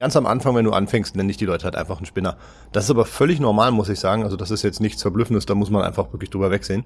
Ganz am Anfang, wenn du anfängst, nenne ich die Leute halt einfach einen Spinner. Das ist aber völlig normal, muss ich sagen. Also das ist jetzt nichts Verblüffendes, da muss man einfach wirklich drüber wegsehen.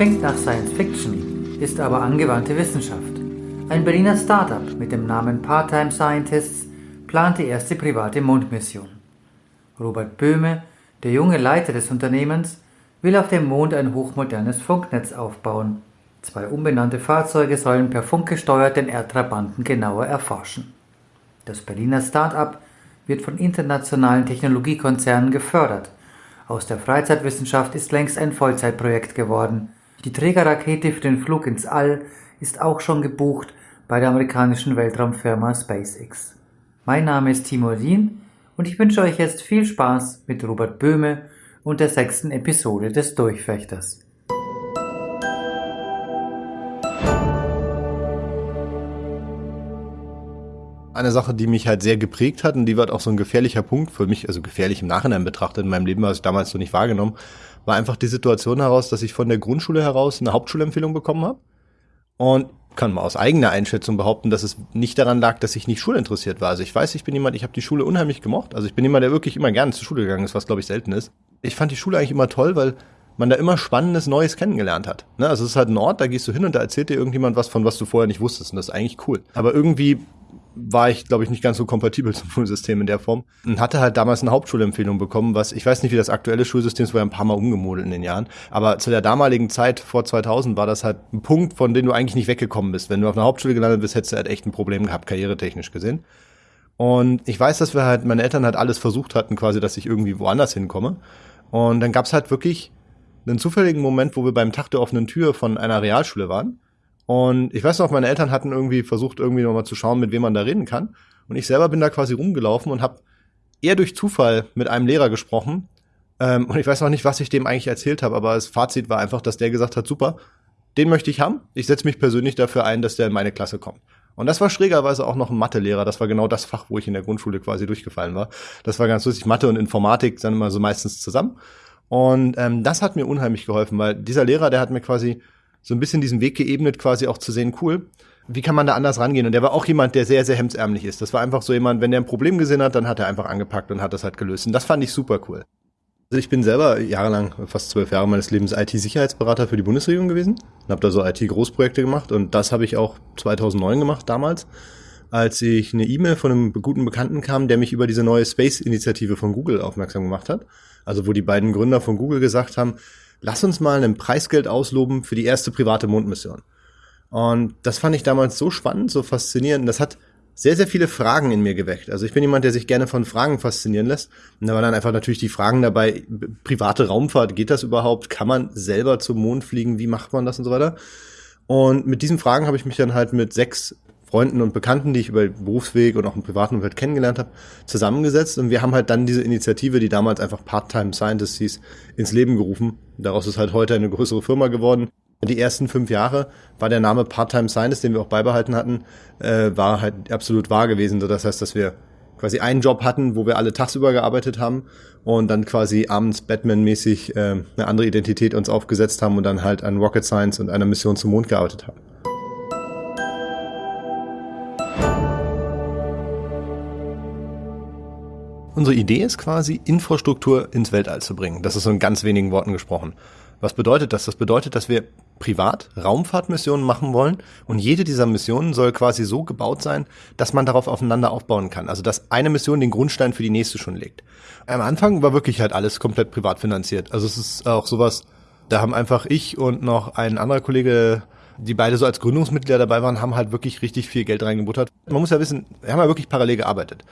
Klingt nach Science Fiction, ist aber angewandte Wissenschaft. Ein Berliner Startup mit dem Namen Part-Time Scientists plant die erste private Mondmission. Robert Böhme, der junge Leiter des Unternehmens, will auf dem Mond ein hochmodernes Funknetz aufbauen. Zwei unbenannte Fahrzeuge sollen per Funk gesteuert den Erdtrabanten genauer erforschen. Das Berliner Start-up wird von internationalen Technologiekonzernen gefördert aus der Freizeitwissenschaft ist längst ein Vollzeitprojekt geworden. Die Trägerrakete für den Flug ins All ist auch schon gebucht bei der amerikanischen Weltraumfirma SpaceX. Mein Name ist Timo Dien und ich wünsche euch jetzt viel Spaß mit Robert Böhme und der sechsten Episode des Durchfechters. Eine Sache, die mich halt sehr geprägt hat und die war auch so ein gefährlicher Punkt für mich, also gefährlich im Nachhinein betrachtet in meinem Leben, was ich damals so nicht wahrgenommen, war einfach die Situation heraus, dass ich von der Grundschule heraus eine Hauptschulempfehlung bekommen habe und kann mal aus eigener Einschätzung behaupten, dass es nicht daran lag, dass ich nicht schulinteressiert war. Also ich weiß, ich bin jemand, ich habe die Schule unheimlich gemocht. Also ich bin jemand, der wirklich immer gerne zur Schule gegangen ist, was glaube ich selten ist. Ich fand die Schule eigentlich immer toll, weil man da immer Spannendes Neues kennengelernt hat. Ne? Also es ist halt ein Ort, da gehst du hin und da erzählt dir irgendjemand was von was du vorher nicht wusstest und das ist eigentlich cool. Aber irgendwie war ich, glaube ich, nicht ganz so kompatibel zum Schulsystem in der Form und hatte halt damals eine Hauptschulempfehlung bekommen, was ich weiß nicht, wie das aktuelle Schulsystem ist, war ja ein paar Mal umgemodelt in den Jahren, aber zu der damaligen Zeit vor 2000 war das halt ein Punkt, von dem du eigentlich nicht weggekommen bist. Wenn du auf einer Hauptschule gelandet bist, hättest du halt echt ein Problem gehabt, karrieretechnisch gesehen. Und ich weiß, dass wir halt, meine Eltern halt alles versucht hatten, quasi, dass ich irgendwie woanders hinkomme. Und dann gab's halt wirklich einen zufälligen Moment, wo wir beim Tag der offenen Tür von einer Realschule waren und ich weiß noch, meine Eltern hatten irgendwie versucht, irgendwie nochmal zu schauen, mit wem man da reden kann. Und ich selber bin da quasi rumgelaufen und habe eher durch Zufall mit einem Lehrer gesprochen. Ähm, und ich weiß noch nicht, was ich dem eigentlich erzählt habe, aber das Fazit war einfach, dass der gesagt hat, super, den möchte ich haben. Ich setze mich persönlich dafür ein, dass der in meine Klasse kommt. Und das war schrägerweise auch noch ein Mathelehrer. Das war genau das Fach, wo ich in der Grundschule quasi durchgefallen war. Das war ganz lustig. Mathe und Informatik sind immer so meistens zusammen. Und ähm, das hat mir unheimlich geholfen, weil dieser Lehrer, der hat mir quasi so ein bisschen diesen Weg geebnet, quasi auch zu sehen, cool, wie kann man da anders rangehen? Und der war auch jemand, der sehr, sehr hemdsärmlich ist. Das war einfach so jemand, wenn der ein Problem gesehen hat, dann hat er einfach angepackt und hat das halt gelöst. Und das fand ich super cool. Also ich bin selber jahrelang, fast zwölf Jahre meines Lebens IT-Sicherheitsberater für die Bundesregierung gewesen und habe da so IT-Großprojekte gemacht und das habe ich auch 2009 gemacht damals, als ich eine E-Mail von einem guten Bekannten kam, der mich über diese neue Space-Initiative von Google aufmerksam gemacht hat. Also wo die beiden Gründer von Google gesagt haben, lass uns mal ein Preisgeld ausloben für die erste private Mondmission. Und das fand ich damals so spannend, so faszinierend. Das hat sehr, sehr viele Fragen in mir geweckt. Also ich bin jemand, der sich gerne von Fragen faszinieren lässt. Und da waren dann einfach natürlich die Fragen dabei, private Raumfahrt, geht das überhaupt? Kann man selber zum Mond fliegen? Wie macht man das und so weiter? Und mit diesen Fragen habe ich mich dann halt mit sechs Freunden und Bekannten, die ich über Berufsweg und auch im privaten Umfeld kennengelernt habe, zusammengesetzt. Und wir haben halt dann diese Initiative, die damals einfach Part-Time Scientists hieß, ins Leben gerufen. Daraus ist halt heute eine größere Firma geworden. Die ersten fünf Jahre war der Name Part-Time Scientist, den wir auch beibehalten hatten, äh, war halt absolut wahr gewesen. Das heißt, dass wir quasi einen Job hatten, wo wir alle tagsüber gearbeitet haben und dann quasi abends Batman-mäßig äh, eine andere Identität uns aufgesetzt haben und dann halt an Rocket Science und einer Mission zum Mond gearbeitet haben. Unsere Idee ist quasi, Infrastruktur ins Weltall zu bringen. Das ist so in ganz wenigen Worten gesprochen. Was bedeutet das? Das bedeutet, dass wir privat Raumfahrtmissionen machen wollen und jede dieser Missionen soll quasi so gebaut sein, dass man darauf aufeinander aufbauen kann. Also dass eine Mission den Grundstein für die nächste schon legt. Am Anfang war wirklich halt alles komplett privat finanziert. Also es ist auch sowas, da haben einfach ich und noch ein anderer Kollege die beide so als Gründungsmitglieder dabei waren, haben halt wirklich richtig viel Geld reingebuttert. Man muss ja wissen, wir haben ja wirklich parallel gearbeitet.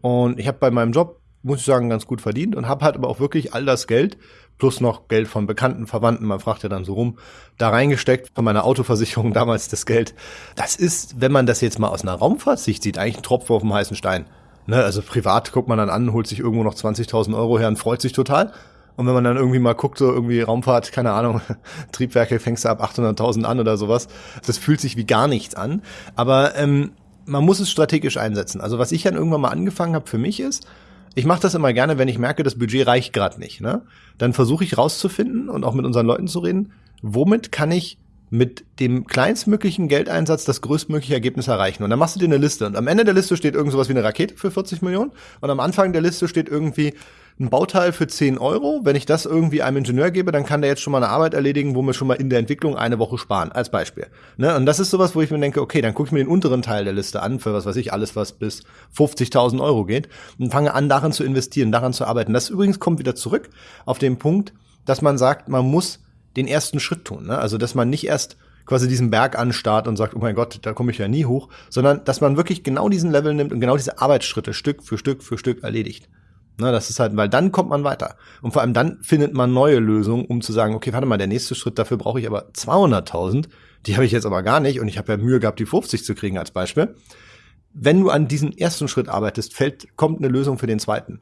Und ich habe bei meinem Job, muss ich sagen, ganz gut verdient und habe halt aber auch wirklich all das Geld plus noch Geld von bekannten Verwandten, man fragt ja dann so rum, da reingesteckt von meiner Autoversicherung damals das Geld. Das ist, wenn man das jetzt mal aus einer Raumfahrtsicht sieht, eigentlich ein Tropfen auf dem heißen Stein. Ne, also privat guckt man dann an, holt sich irgendwo noch 20.000 Euro her und freut sich total. Und wenn man dann irgendwie mal guckt, so irgendwie Raumfahrt, keine Ahnung, Triebwerke fängst du ab 800.000 an oder sowas, das fühlt sich wie gar nichts an. Aber ähm, man muss es strategisch einsetzen. Also was ich dann irgendwann mal angefangen habe für mich ist, ich mache das immer gerne, wenn ich merke, das Budget reicht gerade nicht. Ne? Dann versuche ich rauszufinden und auch mit unseren Leuten zu reden, womit kann ich mit dem kleinstmöglichen Geldeinsatz das größtmögliche Ergebnis erreichen. Und dann machst du dir eine Liste. Und am Ende der Liste steht irgend sowas wie eine Rakete für 40 Millionen. Und am Anfang der Liste steht irgendwie ein Bauteil für 10 Euro. Wenn ich das irgendwie einem Ingenieur gebe, dann kann der jetzt schon mal eine Arbeit erledigen, wo wir schon mal in der Entwicklung eine Woche sparen, als Beispiel. Ne? Und das ist sowas, wo ich mir denke, okay, dann gucke ich mir den unteren Teil der Liste an, für was weiß ich, alles, was bis 50.000 Euro geht, und fange an, daran zu investieren, daran zu arbeiten. Das übrigens kommt wieder zurück auf den Punkt, dass man sagt, man muss den ersten Schritt tun. Ne? Also, dass man nicht erst quasi diesen Berg anstarrt und sagt, oh mein Gott, da komme ich ja nie hoch, sondern dass man wirklich genau diesen Level nimmt und genau diese Arbeitsschritte Stück für Stück für Stück erledigt. Na, das ist halt, weil dann kommt man weiter. Und vor allem dann findet man neue Lösungen, um zu sagen, okay, warte mal, der nächste Schritt, dafür brauche ich aber 200.000. Die habe ich jetzt aber gar nicht und ich habe ja Mühe gehabt, die 50 zu kriegen als Beispiel. Wenn du an diesen ersten Schritt arbeitest, fällt, kommt eine Lösung für den zweiten.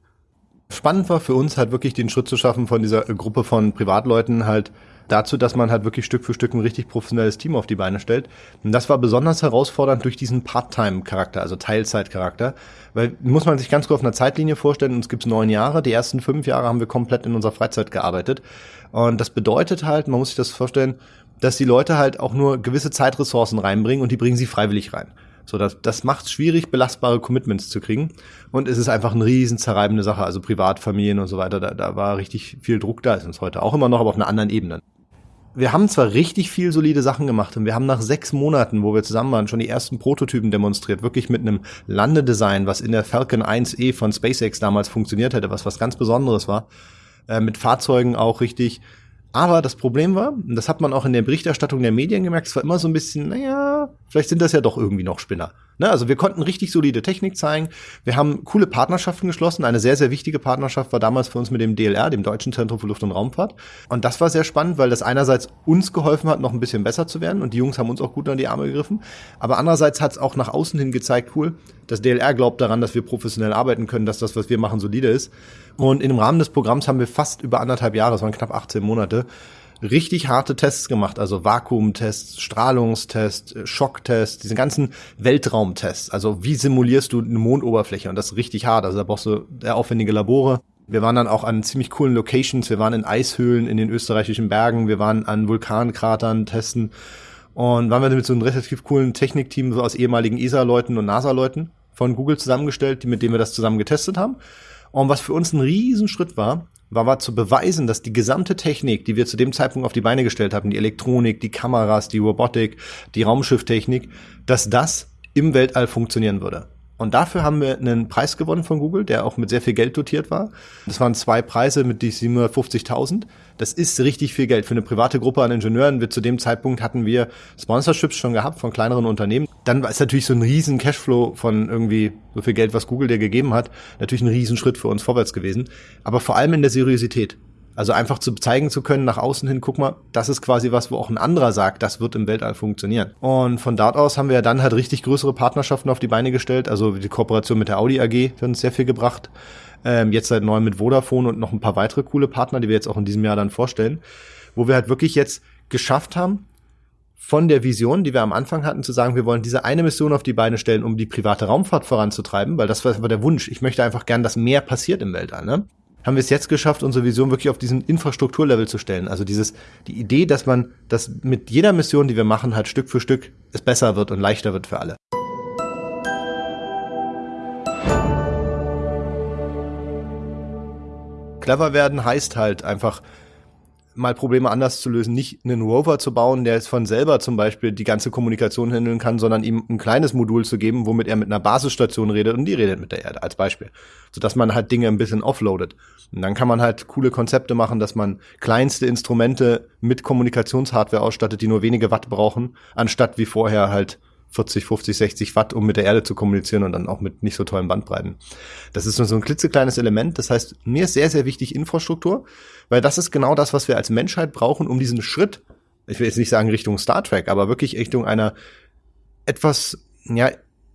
Spannend war für uns halt wirklich den Schritt zu schaffen von dieser Gruppe von Privatleuten halt dazu, dass man halt wirklich Stück für Stück ein richtig professionelles Team auf die Beine stellt. Und das war besonders herausfordernd durch diesen Part-Time-Charakter, also Teilzeit-Charakter. Weil muss man sich ganz kurz auf einer Zeitlinie vorstellen, uns gibt's neun Jahre, die ersten fünf Jahre haben wir komplett in unserer Freizeit gearbeitet. Und das bedeutet halt, man muss sich das vorstellen, dass die Leute halt auch nur gewisse Zeitressourcen reinbringen und die bringen sie freiwillig rein. So, das, das macht es schwierig, belastbare Commitments zu kriegen. Und es ist einfach eine riesen zerreibende Sache. Also Privatfamilien und so weiter, da, da war richtig viel Druck da, ist uns heute auch immer noch, aber auf einer anderen Ebene wir haben zwar richtig viel solide Sachen gemacht und wir haben nach sechs Monaten, wo wir zusammen waren, schon die ersten Prototypen demonstriert, wirklich mit einem Landedesign, was in der Falcon 1E von SpaceX damals funktioniert hätte, was was ganz Besonderes war, äh, mit Fahrzeugen auch richtig aber das Problem war, und das hat man auch in der Berichterstattung der Medien gemerkt, es war immer so ein bisschen, naja, vielleicht sind das ja doch irgendwie noch Spinner. Ne? Also wir konnten richtig solide Technik zeigen. Wir haben coole Partnerschaften geschlossen. Eine sehr, sehr wichtige Partnerschaft war damals für uns mit dem DLR, dem Deutschen Zentrum für Luft- und Raumfahrt. Und das war sehr spannend, weil das einerseits uns geholfen hat, noch ein bisschen besser zu werden. Und die Jungs haben uns auch gut an die Arme gegriffen. Aber andererseits hat es auch nach außen hin gezeigt, cool, das DLR glaubt daran, dass wir professionell arbeiten können, dass das, was wir machen, solide ist. Und im Rahmen des Programms haben wir fast über anderthalb Jahre, das waren knapp 18 Monate, richtig harte Tests gemacht, also Vakuumtests, Strahlungstests, Schocktests, diese ganzen Weltraumtests. Also wie simulierst du eine Mondoberfläche? Und das ist richtig hart. Also da brauchst du sehr aufwendige Labore. Wir waren dann auch an ziemlich coolen Locations. Wir waren in Eishöhlen in den österreichischen Bergen. Wir waren an Vulkankratern testen. Und waren wir mit so einem relativ coolen Technikteam so aus ehemaligen ESA-Leuten und NASA-Leuten von Google zusammengestellt, mit denen wir das zusammen getestet haben. Und was für uns ein Riesenschritt war, war, war zu beweisen, dass die gesamte Technik, die wir zu dem Zeitpunkt auf die Beine gestellt haben, die Elektronik, die Kameras, die Robotik, die Raumschifftechnik, dass das im Weltall funktionieren würde. Und dafür haben wir einen Preis gewonnen von Google, der auch mit sehr viel Geld dotiert war. Das waren zwei Preise mit die 750.000. Das ist richtig viel Geld für eine private Gruppe an Ingenieuren. Wir zu dem Zeitpunkt hatten wir Sponsorships schon gehabt von kleineren Unternehmen. Dann ist natürlich so ein riesen Cashflow von irgendwie so viel Geld, was Google dir gegeben hat, natürlich ein Riesenschritt für uns vorwärts gewesen. Aber vor allem in der Seriosität. Also einfach zu zeigen zu können nach außen hin, guck mal, das ist quasi was, wo auch ein anderer sagt, das wird im Weltall funktionieren. Und von dort aus haben wir dann halt richtig größere Partnerschaften auf die Beine gestellt. Also die Kooperation mit der Audi AG hat uns sehr viel gebracht. Ähm, jetzt seit neuem mit Vodafone und noch ein paar weitere coole Partner, die wir jetzt auch in diesem Jahr dann vorstellen, wo wir halt wirklich jetzt geschafft haben, von der Vision, die wir am Anfang hatten, zu sagen, wir wollen diese eine Mission auf die Beine stellen, um die private Raumfahrt voranzutreiben, weil das war der Wunsch. Ich möchte einfach gern, dass mehr passiert im Weltall. Ne? Haben wir es jetzt geschafft, unsere Vision wirklich auf diesen Infrastrukturlevel zu stellen. Also dieses, die Idee, dass man, dass mit jeder Mission, die wir machen, halt Stück für Stück es besser wird und leichter wird für alle. Clever werden heißt halt einfach mal Probleme anders zu lösen, nicht einen Rover zu bauen, der es von selber zum Beispiel die ganze Kommunikation handeln kann, sondern ihm ein kleines Modul zu geben, womit er mit einer Basisstation redet und die redet mit der Erde als Beispiel, sodass man halt Dinge ein bisschen offloadet. Und dann kann man halt coole Konzepte machen, dass man kleinste Instrumente mit Kommunikationshardware ausstattet, die nur wenige Watt brauchen, anstatt wie vorher halt 40, 50, 60 Watt, um mit der Erde zu kommunizieren und dann auch mit nicht so tollen Bandbreiten. Das ist nur so ein klitzekleines Element. Das heißt, mir ist sehr, sehr wichtig Infrastruktur, weil das ist genau das, was wir als Menschheit brauchen, um diesen Schritt, ich will jetzt nicht sagen Richtung Star Trek, aber wirklich Richtung einer etwas, ja,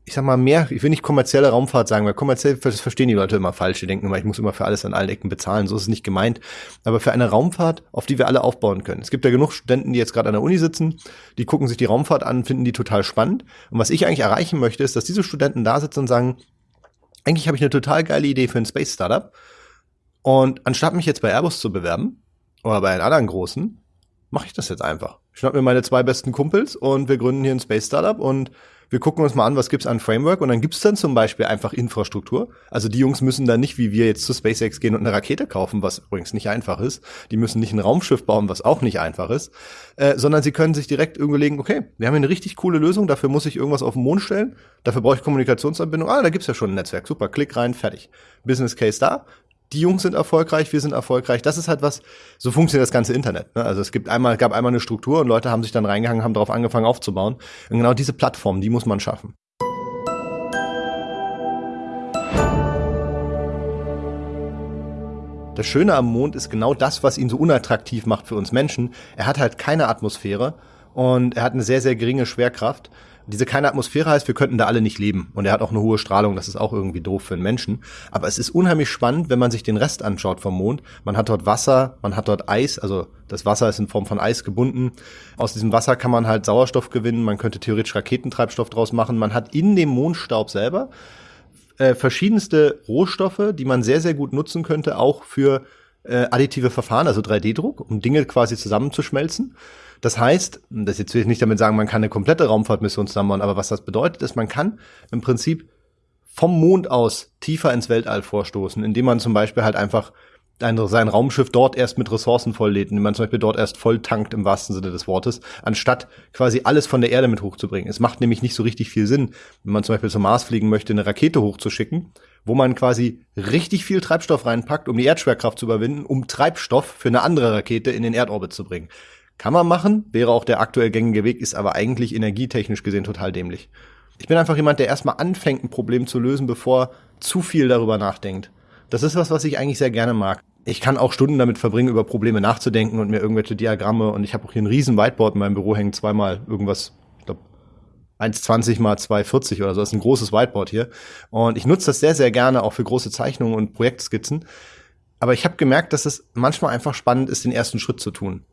ich sag mal, mehr, ich will nicht kommerzielle Raumfahrt sagen, weil kommerziell das verstehen die Leute immer falsch. Die denken immer, ich muss immer für alles an allen Ecken bezahlen. So ist es nicht gemeint. Aber für eine Raumfahrt, auf die wir alle aufbauen können. Es gibt ja genug Studenten, die jetzt gerade an der Uni sitzen, die gucken sich die Raumfahrt an, finden die total spannend. Und was ich eigentlich erreichen möchte, ist, dass diese Studenten da sitzen und sagen, eigentlich habe ich eine total geile Idee für ein Space Startup. Und anstatt mich jetzt bei Airbus zu bewerben oder bei einem anderen großen, mache ich das jetzt einfach. Ich schnapp mir meine zwei besten Kumpels und wir gründen hier ein Space Startup und wir gucken uns mal an, was gibt's an Framework und dann gibt's dann zum Beispiel einfach Infrastruktur. Also die Jungs müssen dann nicht wie wir jetzt zu SpaceX gehen und eine Rakete kaufen, was übrigens nicht einfach ist. Die müssen nicht ein Raumschiff bauen, was auch nicht einfach ist, äh, sondern sie können sich direkt überlegen, okay, wir haben hier eine richtig coole Lösung, dafür muss ich irgendwas auf den Mond stellen, dafür brauche ich Kommunikationsanbindung. Ah, da gibt's ja schon ein Netzwerk, super, klick rein, fertig. Business Case da, die Jungs sind erfolgreich, wir sind erfolgreich. Das ist halt was, so funktioniert das ganze Internet. Ne? Also es gibt einmal, gab einmal eine Struktur und Leute haben sich dann reingehangen, haben darauf angefangen aufzubauen. Und genau diese Plattform, die muss man schaffen. Das Schöne am Mond ist genau das, was ihn so unattraktiv macht für uns Menschen. Er hat halt keine Atmosphäre und er hat eine sehr, sehr geringe Schwerkraft diese keine Atmosphäre heißt, wir könnten da alle nicht leben. Und er hat auch eine hohe Strahlung, das ist auch irgendwie doof für einen Menschen. Aber es ist unheimlich spannend, wenn man sich den Rest anschaut vom Mond. Man hat dort Wasser, man hat dort Eis, also das Wasser ist in Form von Eis gebunden. Aus diesem Wasser kann man halt Sauerstoff gewinnen, man könnte theoretisch Raketentreibstoff draus machen. Man hat in dem Mondstaub selber äh, verschiedenste Rohstoffe, die man sehr, sehr gut nutzen könnte, auch für äh, additive Verfahren, also 3D-Druck, um Dinge quasi zusammenzuschmelzen. Das heißt, das jetzt will ich nicht damit sagen, man kann eine komplette Raumfahrtmission zusammenbauen, aber was das bedeutet, ist, man kann im Prinzip vom Mond aus tiefer ins Weltall vorstoßen, indem man zum Beispiel halt einfach ein, sein Raumschiff dort erst mit Ressourcen volllädt, indem man zum Beispiel dort erst voll tankt im wahrsten Sinne des Wortes, anstatt quasi alles von der Erde mit hochzubringen. Es macht nämlich nicht so richtig viel Sinn, wenn man zum Beispiel zum Mars fliegen möchte, eine Rakete hochzuschicken, wo man quasi richtig viel Treibstoff reinpackt, um die Erdschwerkraft zu überwinden, um Treibstoff für eine andere Rakete in den Erdorbit zu bringen. Kann man machen, wäre auch der aktuell gängige Weg, ist aber eigentlich energietechnisch gesehen total dämlich. Ich bin einfach jemand, der erstmal anfängt, ein Problem zu lösen, bevor zu viel darüber nachdenkt. Das ist was, was ich eigentlich sehr gerne mag. Ich kann auch Stunden damit verbringen, über Probleme nachzudenken und mir irgendwelche Diagramme und ich habe auch hier ein riesen Whiteboard in meinem Büro hängen, zweimal irgendwas, ich glaube 1,20 mal 2,40 oder so. Das ist ein großes Whiteboard hier. Und ich nutze das sehr, sehr gerne auch für große Zeichnungen und Projektskizzen. Aber ich habe gemerkt, dass es manchmal einfach spannend ist, den ersten Schritt zu tun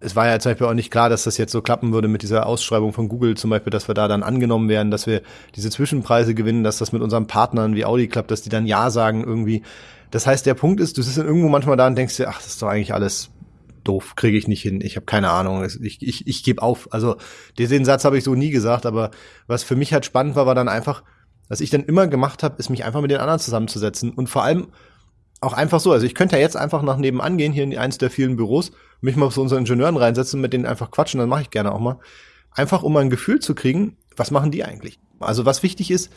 es war ja zum Beispiel auch nicht klar, dass das jetzt so klappen würde mit dieser Ausschreibung von Google zum Beispiel, dass wir da dann angenommen werden, dass wir diese Zwischenpreise gewinnen, dass das mit unseren Partnern wie Audi klappt, dass die dann Ja sagen irgendwie. Das heißt, der Punkt ist, du sitzt dann irgendwo manchmal da und denkst dir, ach, das ist doch eigentlich alles doof, kriege ich nicht hin, ich habe keine Ahnung, ich, ich, ich gebe auf. Also den Satz habe ich so nie gesagt, aber was für mich halt spannend war, war dann einfach, was ich dann immer gemacht habe, ist mich einfach mit den anderen zusammenzusetzen und vor allem auch einfach so. Also ich könnte ja jetzt einfach nach nebenan gehen, hier in eins der vielen Büros, mich mal zu unseren Ingenieuren reinsetzen, mit denen einfach quatschen, dann mache ich gerne auch mal. Einfach um mal ein Gefühl zu kriegen, was machen die eigentlich? Also was wichtig ist,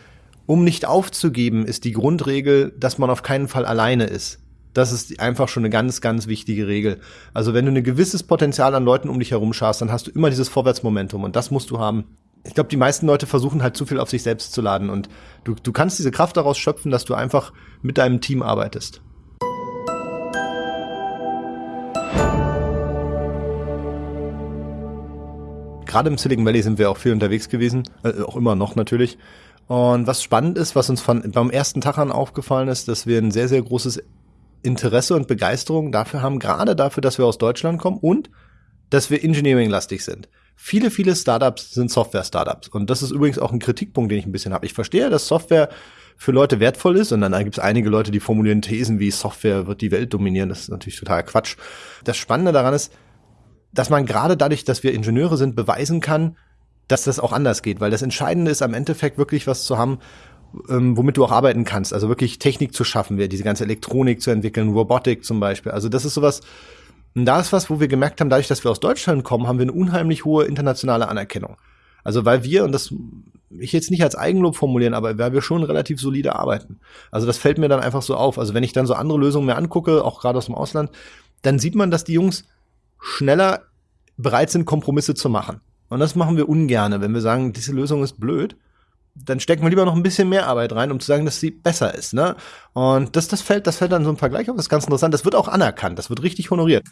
um nicht aufzugeben, ist die Grundregel, dass man auf keinen Fall alleine ist. Das ist einfach schon eine ganz, ganz wichtige Regel. Also wenn du ein gewisses Potenzial an Leuten um dich herum schaust, dann hast du immer dieses Vorwärtsmomentum und das musst du haben. Ich glaube, die meisten Leute versuchen halt zu viel auf sich selbst zu laden und du, du kannst diese Kraft daraus schöpfen, dass du einfach mit deinem Team arbeitest. Gerade im Silicon Valley sind wir auch viel unterwegs gewesen, äh, auch immer noch natürlich. Und was spannend ist, was uns von, beim ersten Tag an aufgefallen ist, dass wir ein sehr, sehr großes Interesse und Begeisterung dafür haben, gerade dafür, dass wir aus Deutschland kommen und dass wir Engineering-lastig sind. Viele, viele Startups sind Software-Startups. Und das ist übrigens auch ein Kritikpunkt, den ich ein bisschen habe. Ich verstehe, dass Software für Leute wertvoll ist und dann gibt es einige Leute, die formulieren Thesen wie Software wird die Welt dominieren. Das ist natürlich total Quatsch. Das Spannende daran ist, dass man gerade dadurch, dass wir Ingenieure sind, beweisen kann, dass das auch anders geht. Weil das Entscheidende ist am Endeffekt wirklich was zu haben, ähm, womit du auch arbeiten kannst. Also wirklich Technik zu schaffen, diese ganze Elektronik zu entwickeln, Robotik zum Beispiel. Also das ist sowas, und da ist was, wo wir gemerkt haben, dadurch, dass wir aus Deutschland kommen, haben wir eine unheimlich hohe internationale Anerkennung. Also weil wir, und das ich jetzt nicht als Eigenlob formulieren, aber weil wir schon relativ solide arbeiten. Also das fällt mir dann einfach so auf. Also wenn ich dann so andere Lösungen mir angucke, auch gerade aus dem Ausland, dann sieht man, dass die Jungs schneller bereit sind, Kompromisse zu machen. Und das machen wir ungerne, wenn wir sagen, diese Lösung ist blöd. Dann stecken wir lieber noch ein bisschen mehr Arbeit rein, um zu sagen, dass sie besser ist. Ne? Und das, das fällt, das fällt dann so im Vergleich auf. Das ist ganz interessant. Das wird auch anerkannt. Das wird richtig honoriert.